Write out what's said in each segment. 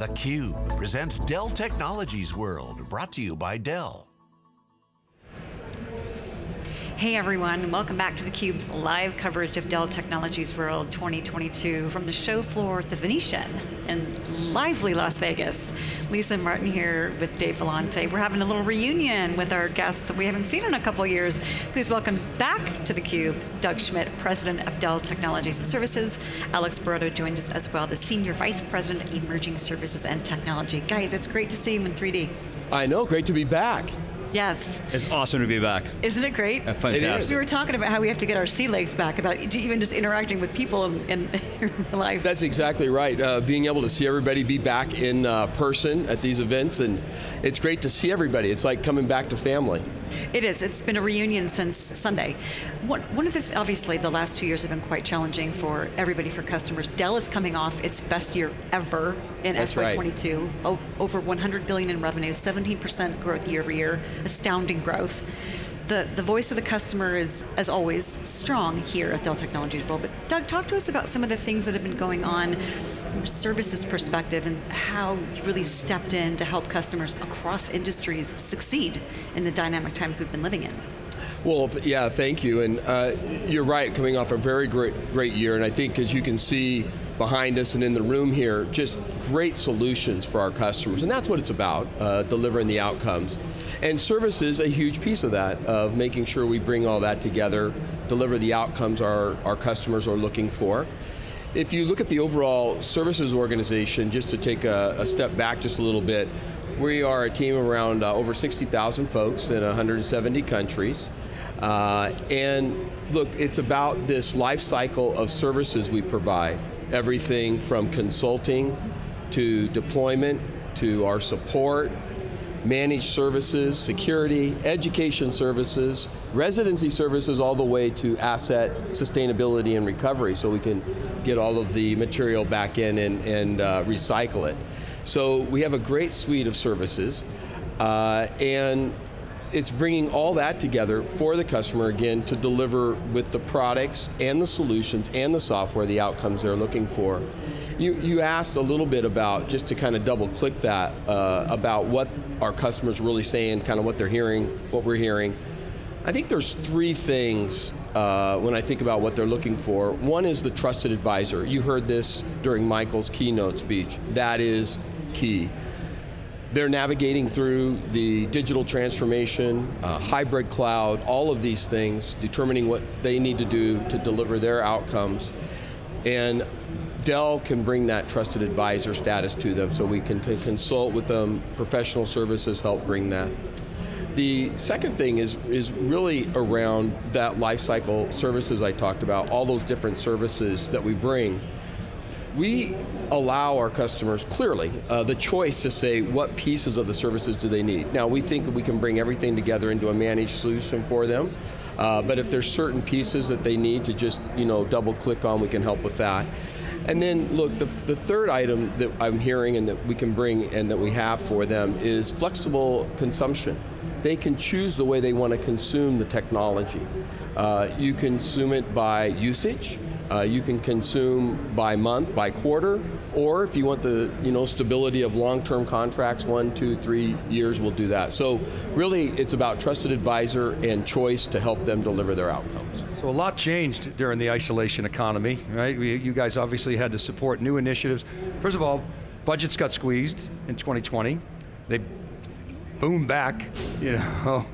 theCUBE presents Dell Technologies World, brought to you by Dell. Hey everyone, welcome back to theCUBE's live coverage of Dell Technologies World 2022 from the show floor at the Venetian in lively Las Vegas. Lisa Martin here with Dave Vellante. We're having a little reunion with our guests that we haven't seen in a couple years. Please welcome back to theCUBE, Doug Schmidt, President of Dell Technologies and Services. Alex Barreto joins us as well, the Senior Vice President, of Emerging Services and Technology. Guys, it's great to see you in 3D. I know, great to be back. Yes. It's awesome to be back. Isn't it great? Uh, fantastic. We were talking about how we have to get our sea legs back, about even just interacting with people in, in life. That's exactly right. Uh, being able to see everybody be back in uh, person at these events, and it's great to see everybody. It's like coming back to family. It is, it's been a reunion since Sunday. One, one of the, obviously the last two years have been quite challenging for everybody, for customers. Dell is coming off its best year ever in That's FY22. Right. Over 100 billion in revenue, 17% growth year over year, astounding growth. The, the voice of the customer is, as always, strong here at Dell Technologies. But Doug, talk to us about some of the things that have been going on from a services perspective and how you really stepped in to help customers across industries succeed in the dynamic times we've been living in. Well, yeah, thank you. And uh, you're right, coming off a very great, great year, and I think as you can see behind us and in the room here, just great solutions for our customers, and that's what it's about, uh, delivering the outcomes. And service is a huge piece of that, of making sure we bring all that together, deliver the outcomes our, our customers are looking for. If you look at the overall services organization, just to take a, a step back just a little bit, we are a team around uh, over 60,000 folks in 170 countries. Uh, and look, it's about this life cycle of services we provide. Everything from consulting to deployment to our support, managed services, security, education services, residency services, all the way to asset sustainability and recovery so we can get all of the material back in and, and uh, recycle it. So we have a great suite of services uh, and it's bringing all that together for the customer, again, to deliver with the products and the solutions and the software the outcomes they're looking for. You, you asked a little bit about, just to kind of double click that, uh, about what our customers really saying, kind of what they're hearing, what we're hearing. I think there's three things uh, when I think about what they're looking for. One is the trusted advisor. You heard this during Michael's keynote speech. That is key. They're navigating through the digital transformation, uh, hybrid cloud, all of these things, determining what they need to do to deliver their outcomes. And Dell can bring that trusted advisor status to them so we can, can consult with them, professional services help bring that. The second thing is, is really around that lifecycle services I talked about, all those different services that we bring we allow our customers, clearly, uh, the choice to say what pieces of the services do they need. Now we think we can bring everything together into a managed solution for them, uh, but if there's certain pieces that they need to just you know, double click on, we can help with that. And then look, the, the third item that I'm hearing and that we can bring and that we have for them is flexible consumption. They can choose the way they want to consume the technology. Uh, you consume it by usage, uh, you can consume by month, by quarter, or if you want the you know, stability of long-term contracts, one, two, three years, we'll do that. So really, it's about trusted advisor and choice to help them deliver their outcomes. So a lot changed during the isolation economy, right? We, you guys obviously had to support new initiatives. First of all, budgets got squeezed in 2020. They boomed back, you know,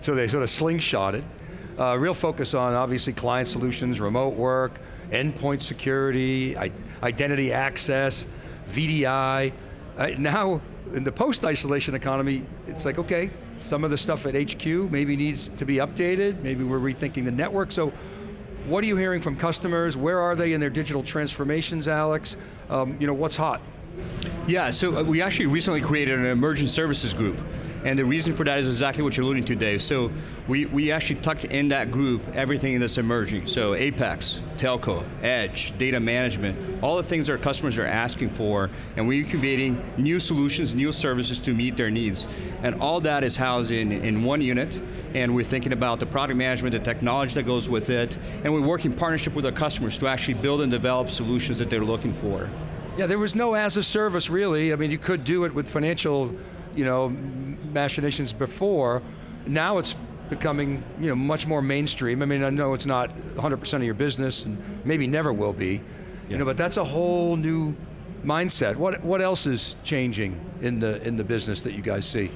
so they sort of slingshotted. Uh, real focus on obviously client solutions, remote work, endpoint security, identity access, VDI. Now, in the post-isolation economy, it's like, okay, some of the stuff at HQ maybe needs to be updated, maybe we're rethinking the network, so what are you hearing from customers? Where are they in their digital transformations, Alex? Um, you know, what's hot? Yeah, so uh, we actually recently created an emergent services group. And the reason for that is exactly what you're alluding to, Dave. So we, we actually tucked in that group everything that's emerging. So Apex, Telco, Edge, data management, all the things our customers are asking for, and we're creating new solutions, new services to meet their needs. And all that is housed in, in one unit, and we're thinking about the product management, the technology that goes with it, and we work in partnership with our customers to actually build and develop solutions that they're looking for. Yeah, there was no as a service really. I mean, you could do it with financial, you know, machinations before. Now it's becoming, you know, much more mainstream. I mean, I know it's not 100% of your business, and maybe never will be, you know, but that's a whole new mindset. What what else is changing in the in the business that you guys see?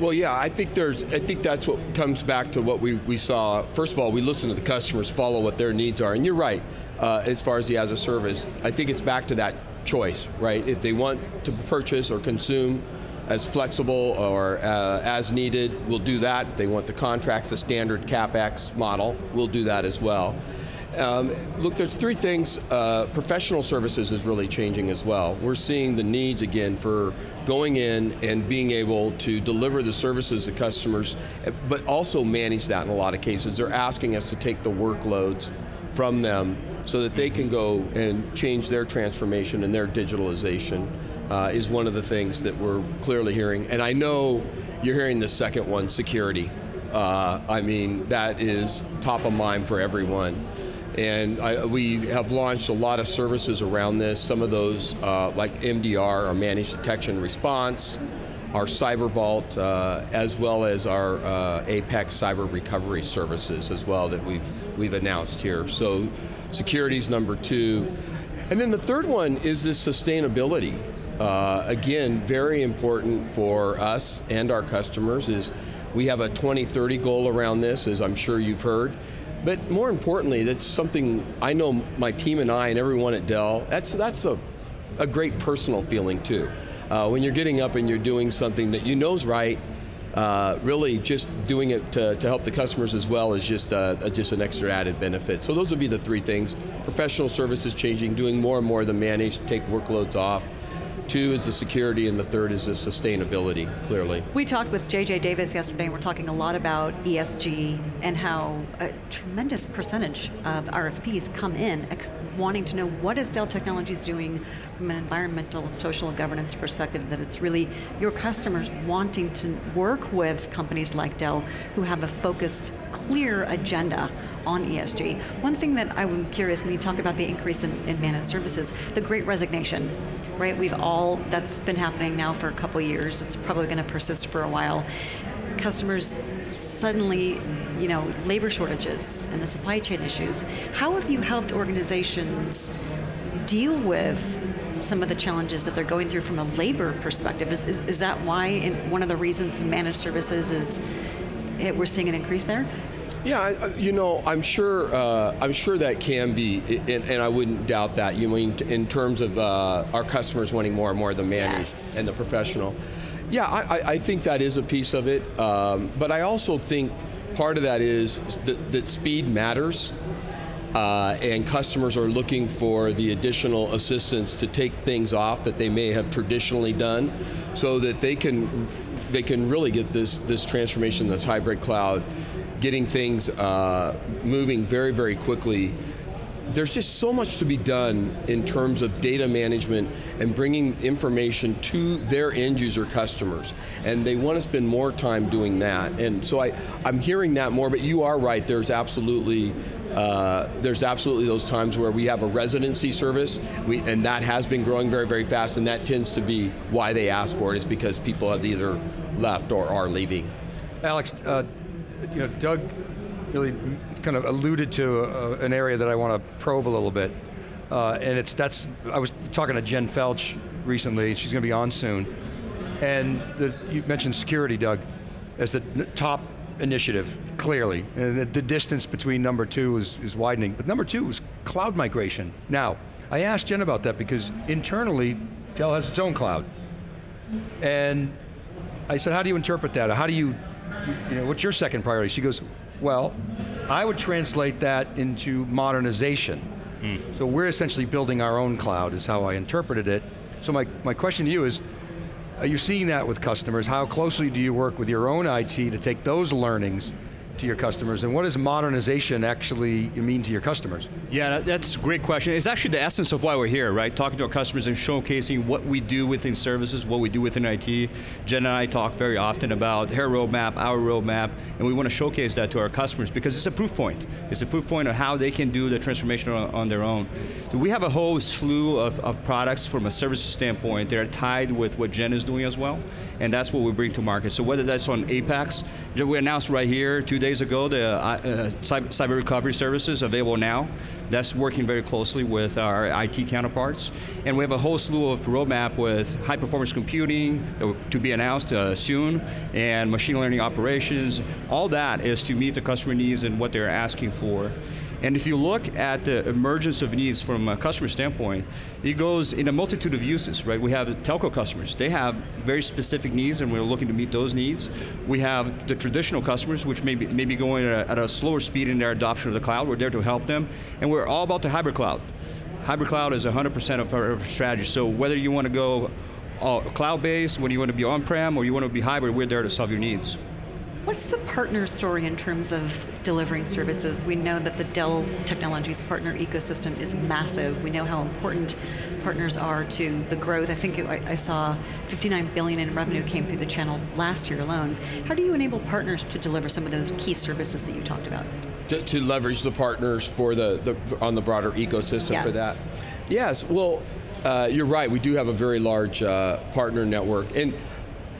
Well, yeah, I think there's. I think that's what comes back to what we, we saw. First of all, we listen to the customers, follow what their needs are, and you're right. Uh, as far as the as a service, I think it's back to that choice, right? If they want to purchase or consume as flexible or uh, as needed, we'll do that. If they want the contracts, the standard CapEx model, we'll do that as well. Um, look, there's three things. Uh, professional services is really changing as well. We're seeing the needs again for going in and being able to deliver the services to customers, but also manage that in a lot of cases. They're asking us to take the workloads from them so that they can go and change their transformation and their digitalization uh, is one of the things that we're clearly hearing. And I know you're hearing the second one, security. Uh, I mean, that is top of mind for everyone. And I, we have launched a lot of services around this. Some of those, uh, like MDR, our Managed Detection Response, our Cyber Vault, uh, as well as our uh, Apex Cyber Recovery services as well that we've, we've announced here. So security's number two. And then the third one is this sustainability. Uh, again, very important for us and our customers is we have a 2030 goal around this, as I'm sure you've heard. But more importantly, that's something I know my team and I and everyone at Dell, that's, that's a, a great personal feeling too. Uh, when you're getting up and you're doing something that you know is right, uh, really just doing it to, to, help the customers as well is just, uh, just an extra added benefit. So those would be the three things. Professional services changing, doing more and more of the managed, take workloads off, Two is the security, and the third is the sustainability, clearly. We talked with JJ Davis yesterday, and we're talking a lot about ESG and how a tremendous percentage of RFPs come in wanting to know what is Dell Technologies doing from an environmental, social, governance perspective, that it's really your customers wanting to work with companies like Dell who have a focused, clear agenda on ESG. One thing that I'm curious, when you talk about the increase in, in managed services, the great resignation, right? We've all, that's been happening now for a couple years. It's probably going to persist for a while. Customers suddenly, you know, labor shortages and the supply chain issues. How have you helped organizations deal with some of the challenges that they're going through from a labor perspective? Is, is, is that why one of the reasons the managed services is it, we're seeing an increase there? Yeah, you know, I'm sure. Uh, I'm sure that can be, and, and, I wouldn't doubt that. You mean in terms of uh, our customers wanting more and more of the managed yes. and the professional. Yeah, I, I, think that is a piece of it, um, but I also think part of that is that, that speed matters. Uh, and customers are looking for the additional assistance to take things off that they may have traditionally done so that they can they can really get this this transformation this hybrid cloud getting things uh, moving very, very quickly. There's just so much to be done in terms of data management and bringing information to their end user customers. And they want to spend more time doing that. And so I, I'm hearing that more, but you are right, there's absolutely uh, there's absolutely those times where we have a residency service, we, and that has been growing very, very fast, and that tends to be why they ask for it, is because people have either left or are leaving. Alex, uh, you know, Doug really kind of alluded to a, an area that I want to probe a little bit. Uh, and it's, that's, I was talking to Jen Felch recently, she's going to be on soon. And the, you mentioned security, Doug, as the top initiative, clearly. And the, the distance between number two is, is widening. But number two is cloud migration. Now, I asked Jen about that because internally, Dell has its own cloud. And I said, how do you interpret that? How do you you know, what's your second priority? She goes, well, I would translate that into modernization. Hmm. So we're essentially building our own cloud is how I interpreted it. So my, my question to you is, are you seeing that with customers? How closely do you work with your own IT to take those learnings to your customers, and what does modernization actually mean to your customers? Yeah, that's a great question. It's actually the essence of why we're here, right? Talking to our customers and showcasing what we do within services, what we do within IT. Jen and I talk very often about her roadmap, our roadmap, and we want to showcase that to our customers because it's a proof point. It's a proof point of how they can do the transformation on, on their own. So we have a whole slew of, of products from a services standpoint that are tied with what Jen is doing as well, and that's what we bring to market. So whether that's on Apex, we announced right here two days ago the uh, uh, cyber recovery services available now. That's working very closely with our IT counterparts. And we have a whole slew of roadmap with high performance computing to be announced uh, soon, and machine learning operations. All that is to meet the customer needs and what they're asking for. And if you look at the emergence of needs from a customer standpoint, it goes in a multitude of uses, right? We have telco customers. They have very specific needs and we're looking to meet those needs. We have the traditional customers, which may be, may be going at a, at a slower speed in their adoption of the cloud. We're there to help them. And we're all about the hybrid cloud. Hybrid cloud is 100% of our strategy. So whether you want to go uh, cloud-based, whether you want to be on-prem, or you want to be hybrid, we're there to solve your needs. What's the partner story in terms of delivering services? We know that the Dell Technologies partner ecosystem is massive. We know how important partners are to the growth. I think it, I saw 59 billion in revenue came through the channel last year alone. How do you enable partners to deliver some of those key services that you talked about? To, to leverage the partners for the, the, on the broader ecosystem yes. for that. Yes, well, uh, you're right. We do have a very large uh, partner network, and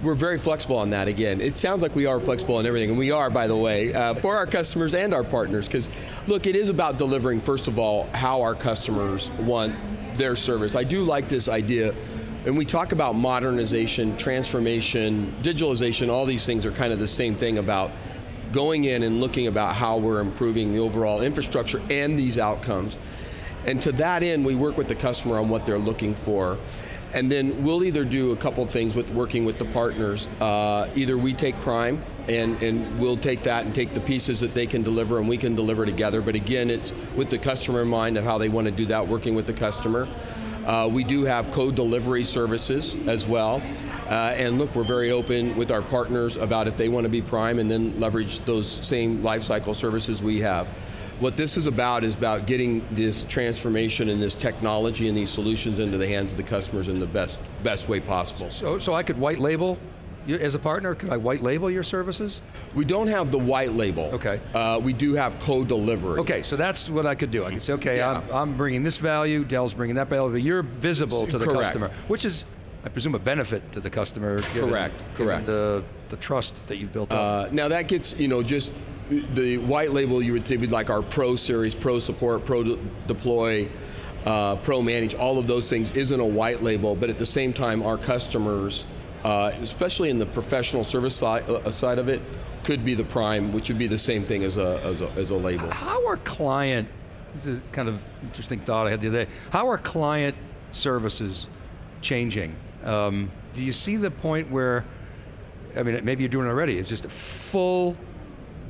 we're very flexible on that again. It sounds like we are flexible on everything, and we are, by the way, uh, for our customers and our partners, because look, it is about delivering, first of all, how our customers want their service. I do like this idea, and we talk about modernization, transformation, digitalization, all these things are kind of the same thing about going in and looking about how we're improving the overall infrastructure and these outcomes. And to that end, we work with the customer on what they're looking for. And then we'll either do a couple things with working with the partners. Uh, either we take prime and, and we'll take that and take the pieces that they can deliver and we can deliver together. But again, it's with the customer in mind of how they want to do that, working with the customer. Uh, we do have co-delivery services as well. Uh, and look, we're very open with our partners about if they want to be prime and then leverage those same lifecycle services we have. What this is about is about getting this transformation and this technology and these solutions into the hands of the customers in the best, best way possible. So, so I could white label you, as a partner, could I white label your services? We don't have the white label. Okay. Uh, we do have co-delivery. Okay, so that's what I could do. I could say, okay, Yeah. I'm, I'm bringing this value, Dell's bringing that value, but you're visible to the Correct. customer, which is, I presume, a benefit to the customer. given- Correct, given correct. The, the trust that you've built up. Uh, now that gets, you know, just the white label you would would like our Pro series, Pro support, Pro de- deploy, uh, Pro manage, all of those things isn't a white label, but at the same time our customers, uh, especially in the professional service side, uh, side of it, could be the prime, which would be the same thing as a, as a, as a label. How are client, this is kind of interesting thought I had the other day, how are client services changing? Um, do you see the point where, I mean, maybe you're doing it already, it's just a full,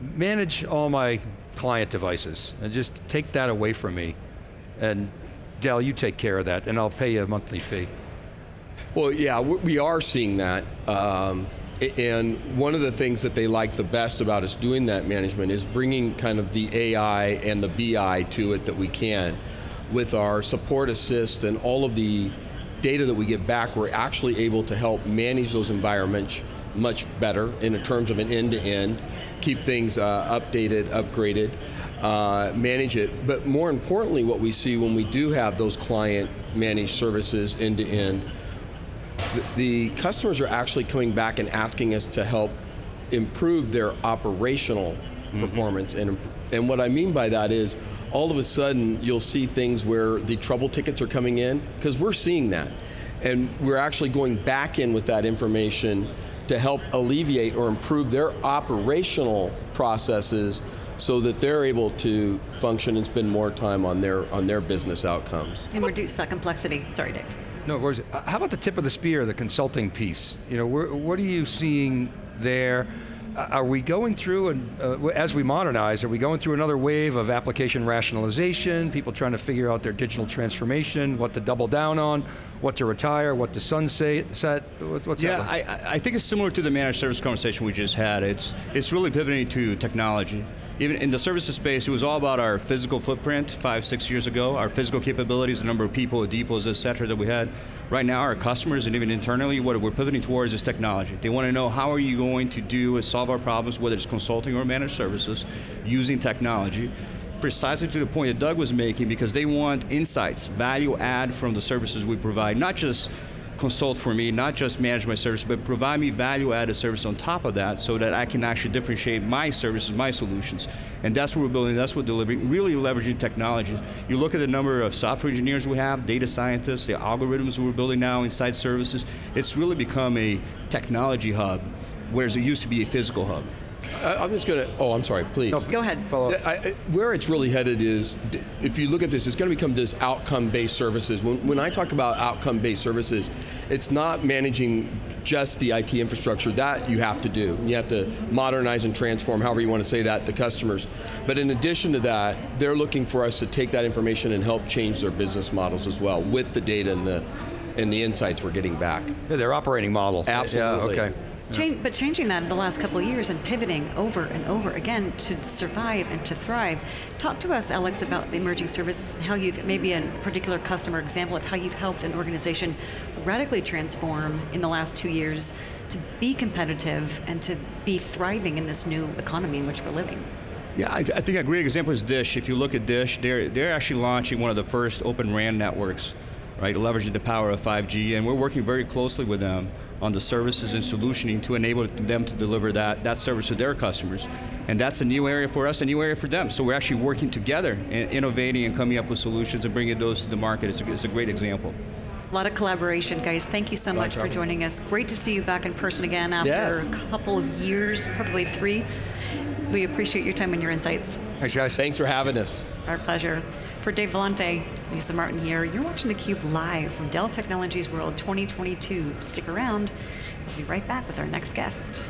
manage all my client devices and just take that away from me. And Dell, you take care of that and I'll pay you a monthly fee. Well, yeah, we are seeing that. Um, and one of the things that they like the best about us doing that management is bringing kind of the AI and the BI to it that we can. With our support assist and all of the data that we get back, we're actually able to help manage those environments much better in terms of an end-to-end, keep things uh, updated, upgraded, uh, manage it. But more importantly, what we see when we do have those client managed services end-to-end, the- the customers are actually coming back and asking us to help improve their operational performance. And, and what I mean by that is, all of a sudden, you'll see things where the trouble tickets are coming in, because we're seeing that. And we're actually going back in with that information to help alleviate or improve their operational processes so that they're able to function and spend more time on their, on their business outcomes. And reduce that complexity. Sorry, Dave. No, where's it? Uh, How about the tip of the spear, the consulting piece? You know, what are you seeing there? Uh, Are we going through, and uh, as we modernize, are we going through another wave of application rationalization, people trying to figure out their digital transformation, what to double down on? What to retire, what to sunset, set, what- what's Yeah, that? like? I, I- think it's similar to the managed service conversation we just had. It's it's really pivoting to technology. Even in the services space, it was all about our physical footprint five, six years ago, our physical capabilities, the number of people, depots, et cetera, that we had. Right now, our customers and even internally, what we're pivoting towards is technology. They want to know how are you going to do is solve our problems, whether it's consulting or managed services, using technology precisely to the point that Doug was making because they want insights, value add from the services we provide, not just consult for me, not just manage my service, but provide me value added service on top of that so that I can actually differentiate my services, my solutions. And that's what we're building, that's what we're delivering, really leveraging technology. You look at the number of software engineers we have, data scientists, the algorithms we're building now inside services, it's really become a technology hub, whereas it used to be a physical hub. I, I'm just going to, oh, I'm sorry, please. No, Go ahead. Follow up. I, I- where it's really headed is, if you look at this, it's going to become this outcome-based services. When, when I talk about outcome-based services, it's not managing just the IT infrastructure. That you have to do. You have to modernize and transform, however you want to say that, the customers. But in addition to that, they're looking for us to take that information and help change their business models as well with the data and the, and the insights we're getting back. Yeah, their operating model. Absolutely. Yeah, okay. Change, but changing that in the last couple of years and pivoting over and over again to survive and to thrive. Talk to us, Alex, about the emerging services and how you've, maybe a particular customer example of how you've helped an organization radically transform in the last two years to be competitive and to be thriving in this new economy in which we're living. Yeah, I, I think a great example is Dish. If you look at Dish, they're, they're actually launching one of the first open RAN networks, right, leveraging the power of 5G, and we're working very closely with them on the services and solutioning to enable them to deliver that, that service to their customers. And that's a new area for us, a new area for them. So we're actually working together and innovating and coming up with solutions and bringing those to the market. It's a, it's a great example. A lot of collaboration, guys. Thank you so much for joining us. Great to see you back in person again after Yes. a couple of years, probably three. We appreciate your time and your insights. Thanks, guys. Thanks for having us. Our pleasure. For Dave Vellante, Lisa Martin here. You're watching theCUBE live from Dell Technologies World 2022. Stick around. We'll be right back with our next guest.